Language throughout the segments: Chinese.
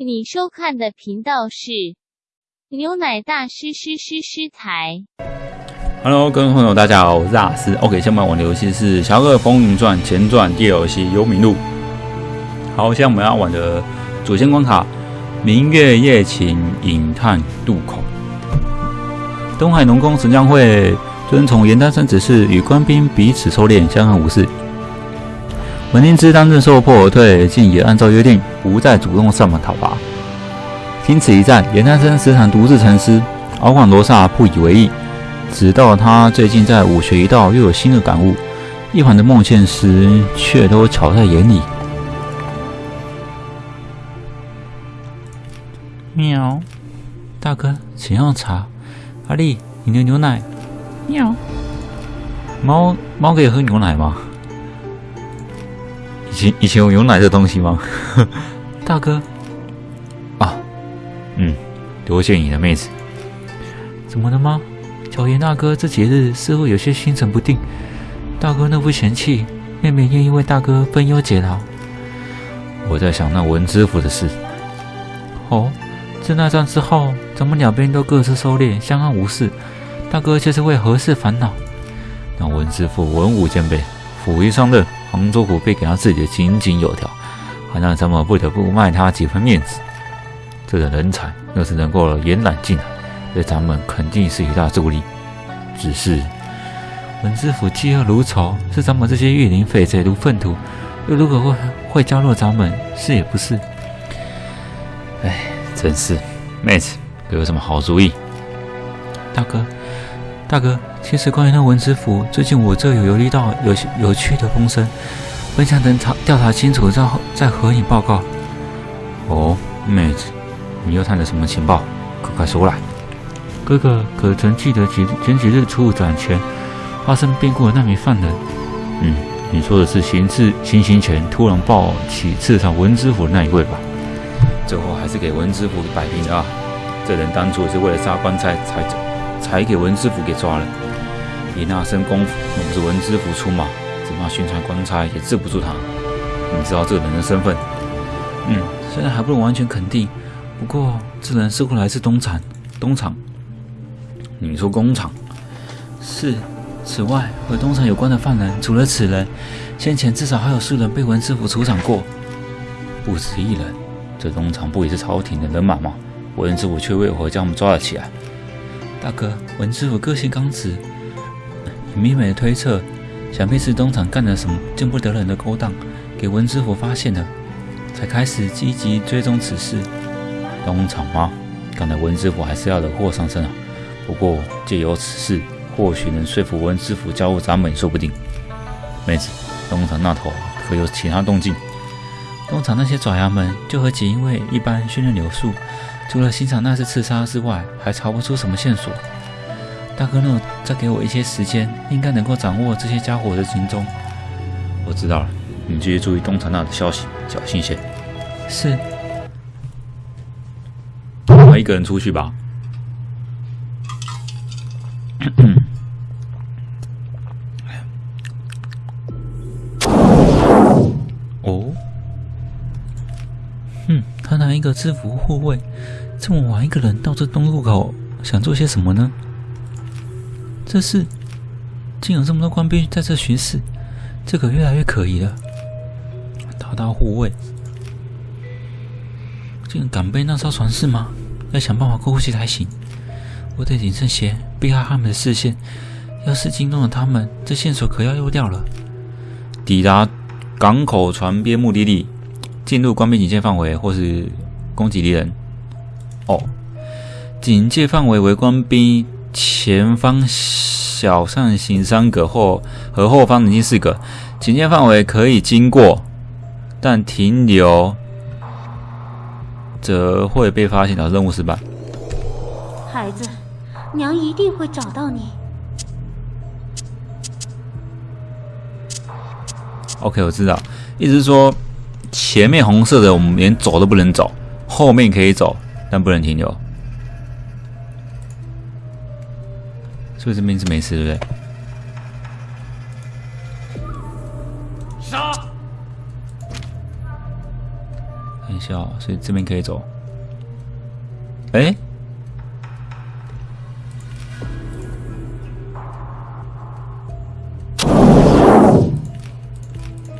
你收看的频道是牛奶大师师师师台。Hello，各位朋友，大家好，我是阿斯。OK，下面玩的游戏是《侠客风云传前传》第二游戏《幽冥录》。好，现在我们要玩的主线关卡《明月夜情隐探渡口》。东海农工神将会遵从严丹生指示，与官兵彼此收敛，相安无事。文定之当阵受迫而退，竟也按照约定，不再主动上门讨伐。经此一战，严三生时常独自沉思，敖广罗刹不以为意。直到他最近在武学一道又有新的感悟，一环的梦现实却都瞧在眼里。喵，大哥，请用茶。阿丽，你的牛奶。喵，猫猫可以喝牛奶吗？以前以前有牛奶这东西吗？大哥，啊，嗯，多谢你的妹子。怎么了吗？小严大哥这几日似乎有些心神不定，大哥那不嫌弃，妹妹愿意为大哥分忧解劳。我在想那文知府的事。哦，自那战之后，咱们两边都各自收敛，相安无事。大哥却是为何事烦恼？那文知府文武兼备，府一上任，杭州府被给他治理的井井有条，还让咱们不得不卖他几分面子。这等人才，要是能够延揽进来。对咱们肯定是一大助力，只是文知府嫉恶如仇，是咱们这些御林废贼如粪土，又如果会会加入咱们，是也不是。哎，真是，妹子，给我什么好主意？大哥，大哥，其实关于那文知府，最近我这有游历到有有趣的风声，本想等查调查清楚再再和你报告。哦，妹子，你又探得什么情报？快快说来。哥哥可曾记得几前几日出入斩前发生变故的那名犯人？嗯，你说的是行刺行刑前突然暴起刺杀文知府的那一位吧？最后还是给文知府摆平了啊！这人当初是为了杀官差才才给文知府给抓了。以那身功夫，若不是文知府出马，只怕巡查官差也治不住他。你知道这个人的身份？嗯，虽然还不能完全肯定，不过这人似乎来自东厂，东厂。你说工厂是？此外，和东厂有关的犯人，除了此人，先前至少还有数人被文知府处斩过，不止一人。这东厂不也是朝廷的人马吗？文知府却为何将我们抓了起来？大哥，文知府个性刚直，明美的推测，想必是东厂干了什么见不得人的勾当，给文知府发现了，才开始积极追踪此事。东厂吗？看来文知府还是要惹祸上身啊！不过借由此事，或许能说服文知府加入咱们，也说不定。妹子，东厂那头可有其他动静？东厂那些爪牙们就和锦衣卫一般训练有素，除了欣赏那次刺杀之外，还查不出什么线索。大哥，呢再给我一些时间，应该能够掌握这些家伙的行踪。我知道了，你继续注意东厂那的消息，小心些。是。我一个人出去吧。哦，哼，他拿一个制服护卫，这么晚一个人到这东路口，想做些什么呢？这是，竟有这么多官兵在这巡视，这可越来越可疑了。他当护卫，竟然敢背那艘船是吗？要想办法过去才行。我得谨慎些，避开他们的视线。要是惊动了他们，这线索可要漏掉了。抵达港口船边目的地，进入官兵警戒范围或是攻击敌人。哦，警戒范围为官兵前方小扇形三格或和后方冷静四格。警戒范围可以经过，但停留则会被发现，导致任务失败。孩子，娘一定会找到你。OK，我知道，意思是说前面红色的我们连走都不能走，后面可以走，但不能停留。所以这边是没事，对不对？杀！哎一下，所以这边可以走。哎，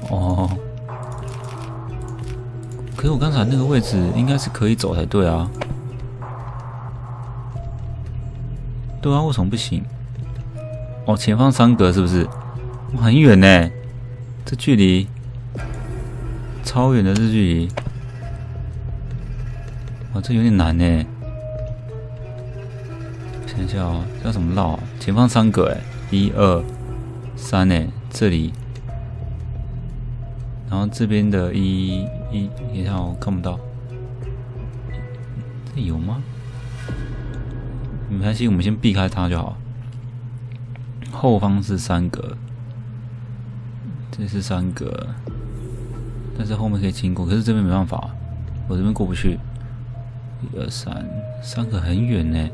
哦，可是我刚才那个位置应该是可以走才对啊。对啊，为什么不行？哦，前方三格是不是？哇很远呢，这距离超远的这距离，哇，这有点难呢。想一下哦，要怎么绕？前方三格哎，一二三哎，这里，然后这边的一一，你看我看不到，这有吗？没关系，我们先避开它就好。后方是三格。这是三格，但是后面可以经过，可是这边没办法，我这边过不去。一二三，三个很远呢，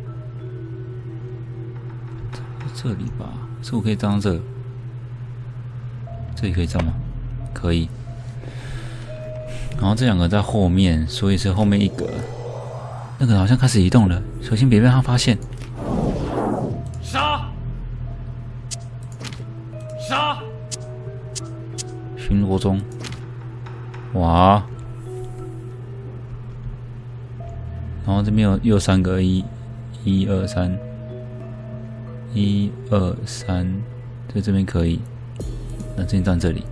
这里吧？是我可以站这？这里可以站吗？可以。然后这两个在后面，所以是后面一格。那个好像开始移动了，小心别被他发现。中，哇！然后这边有又三个一，一二三，一二三，在这边可以，那先站这里。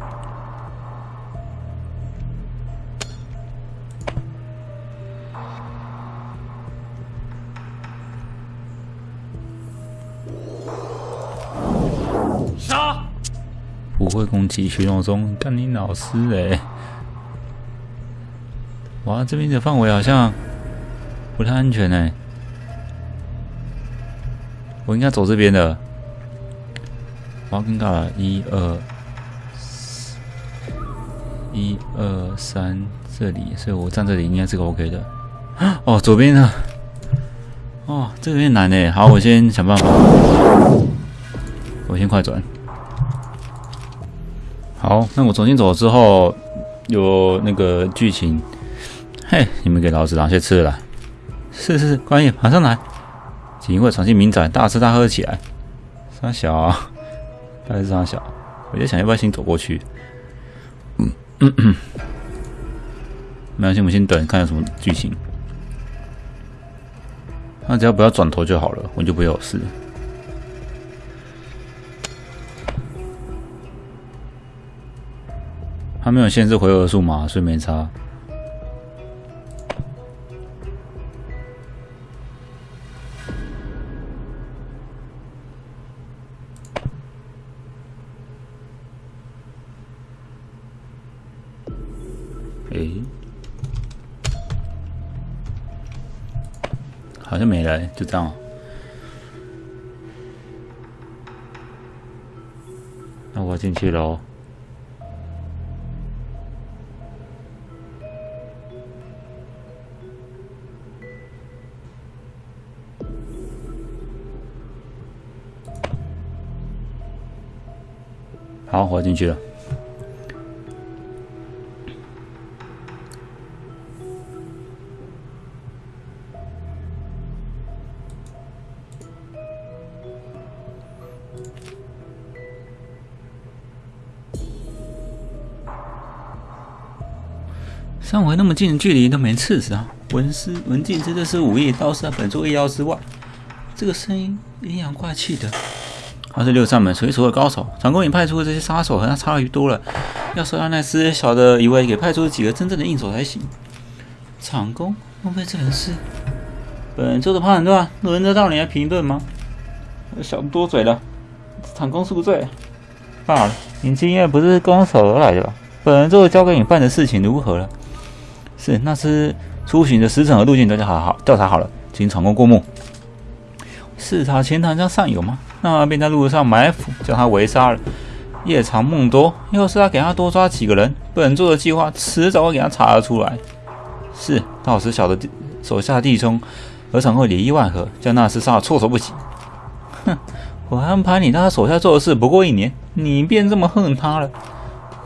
不会攻击巡逻中，干你老师哎！哇，这边的范围好像不太安全哎，我应该走这边的。我要，尴尬了，一二一二三，这里，所以我站这里应该是个 OK 的。哦，左边呢？哦，这个有点难哎。好，我先想办法，我先快转。好，那我重新走之后，有那个剧情。嘿，你们给老子拿些吃的来。是是是，关爷马上来。锦衣卫闯进民宅，大吃大喝起来。傻小，啊还是傻小？我在想要不要先走过去。嗯嗯嗯，没关系，我们先等，看有什么剧情。那只要不要转头就好了，我就不会有事。他没有限制回合数嘛，所以没差。哎，好像没了，就这样。那我进去喽。好，我进去了。上回那么近的距离都没刺死啊！文师文静真的是武艺刀是本座意料之外。这个声音阴阳怪气的。他是六扇门数一数二的高手，长公你派出的这些杀手和他差距多了，要说让那丝小的以为给派出几个真正的硬手才行。长工，莫非这人是？本座的判断轮得到你来评论吗？小子多嘴了，长工恕罪。罢了，你今夜不是拱手而来的吧？本座交给你办的事情如何了？是，那是出行的时辰和路径都好好调查好了，请长工过目。视察前塘江上游吗？那便在路上埋伏，将他围杀了。夜长梦多，要是他给他多抓几个人，本座的计划迟早会给他查得出来。是，到时小的手下弟兄何尝会里应外合，将那厮杀得措手不及？哼，我安排你在他手下做的事不过一年，你便这么恨他了？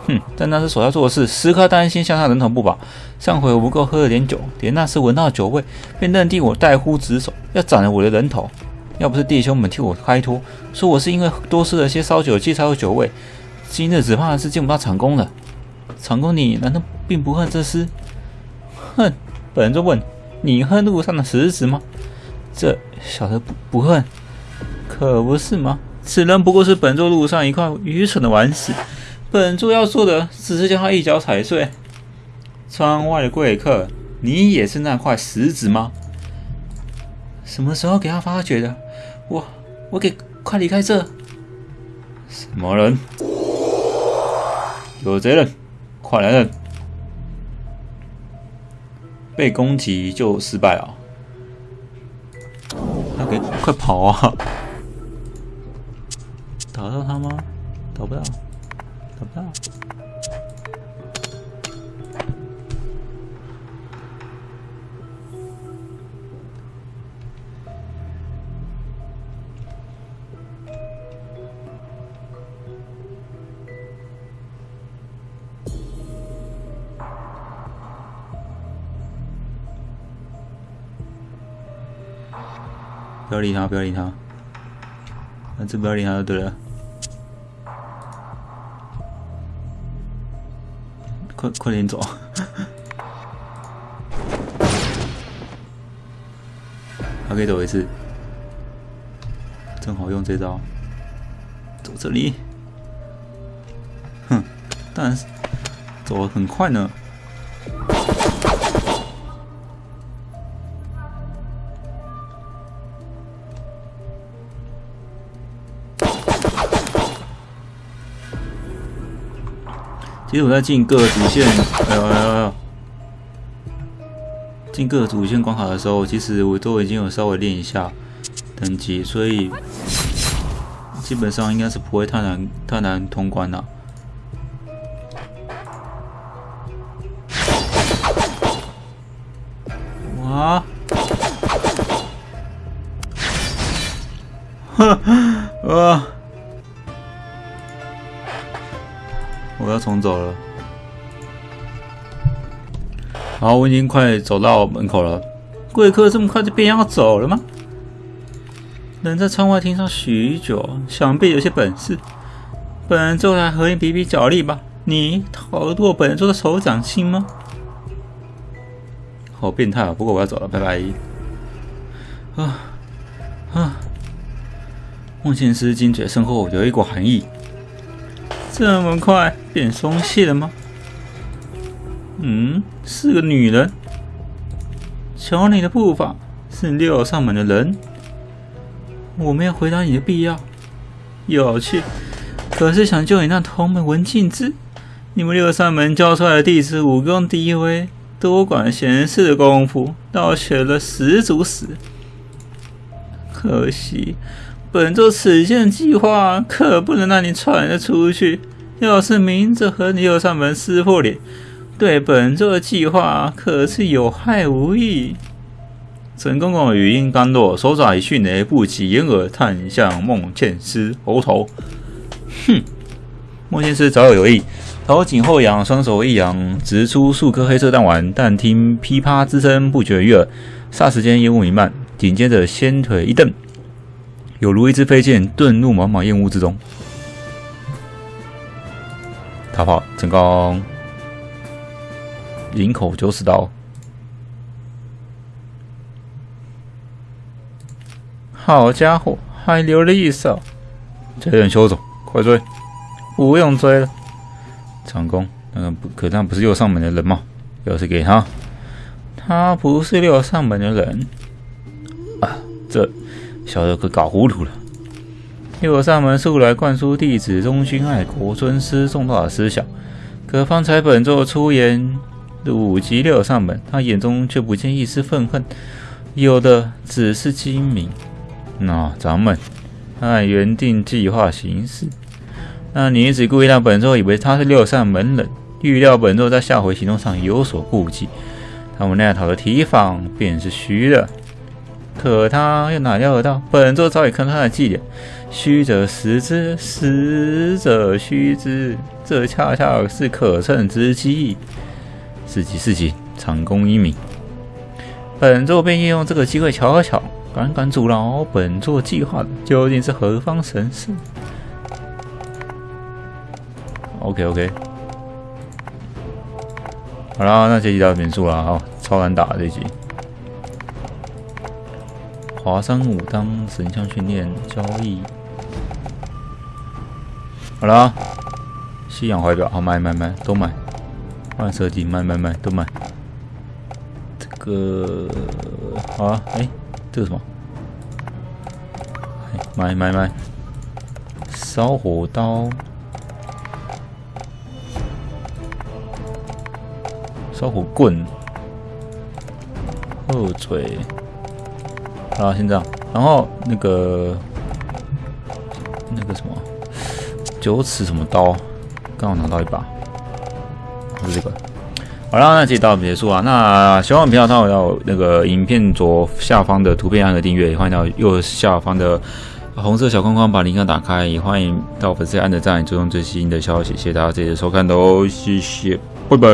哼，但那是手下做的事，时刻担心向他人头不保。上回我不够喝了点酒，连那时闻到酒味，便认定我代呼职守，要斩了我的人头。要不是弟兄们替我开脱，说我是因为多吃了些烧酒鸡才有酒味，今日只怕是见不到长工了。长工，你难道并不恨这厮？恨？本人就问，你恨路上的石子吗？这小的不不恨，可不是吗？此人不过是本座路上一块愚蠢的顽石，本座要做的只是将他一脚踩碎。窗外的贵客，你也是那块石子吗？什么时候给他发觉的？我我给快离开这！什么人？有贼人，快来人！被攻击就失败了。他给快跑啊！打到他吗？打不到，打不到。不要理他，不要理他，反正不要理他就对了。快快点走！还可以走一次，正好用这招。走这里，哼，但是走的很快呢。其实我在进各个主线，哎呦哎呦，进各个主线关卡的时候，其实我都已经有稍微练一下等级，所以基本上应该是不会太难太难通关的。哇！哈啊！要重走了。好，我已经快走到门口了。贵客这么快就便要走了吗？人在窗外听上许久，想必有些本事。本人就来和你比比脚力吧。你逃得过本人做的手掌心吗？好变态啊！不过我要走了，拜拜。啊啊！梦见师金嘴身后有一股寒意。这么快变松懈了吗？嗯，是个女人。瞧你的步伐，是六扇门的人。我没有回答你的必要。有趣，可是想救你那同门文静之，你们六扇门教出来的弟子武功低微，多管闲事的功夫，倒学了十足十。可惜。本座此件计划可不能让你传了出去。要是明着和你又上门撕破脸，对本座的计划可是有害无益。陈公公语音刚落，手爪以迅雷不及掩耳探向孟倩师喉头。哼！孟倩师早有有意，头颈后仰，双手一扬，直出数颗黑色弹丸。但听噼啪之声不绝于耳，霎时间烟雾弥漫，紧接着先腿一蹬。有如一支飞剑遁入茫茫烟雾之中。逃跑成功，领口九尺刀。好家伙，还留了一手，这人休走，快追！不用追了。长工，那可，那不是六上门的人吗？钥匙给他。他不是六上门的人。啊，这。小的可搞糊涂了。六扇门素来灌输弟子忠君爱国、尊师重道的思想，可方才本座出言辱及六扇门，他眼中却不见一丝愤恨，有的只是精明。那咱们按原定计划行事。那女子故意让本座以为他是六扇门人，预料本座在下回行动上有所顾忌，他们那套的提防便是虚的。可他又哪料得到，本座早已看他的伎俩，虚者实之，实者虚之，这恰恰是可乘之机。四级四级，长弓一米。本座便利用这个机会瞧瞧，敢敢阻挠本座计划的究竟是何方神圣？OK OK，好啦，那这集到结束了啊，超难打这集。华山武当神像训练交易，好了，西洋怀表，好买买买，都买。换设计，买买买，都买。这个好啊，哎，这个什么？买买买，烧火刀，烧火棍，后锤。好，先这样，然后那个那个什么九尺什么刀，刚好拿到一把，是这个。好了，那这到此结束啊。那喜欢我们频道，的要那个影片左下方的图片按个订阅，也欢迎到右下方的红色小框框把铃铛打开，也欢迎到粉丝按个赞，追踪最新的消息。谢谢大家这次收看哦，谢谢，拜拜。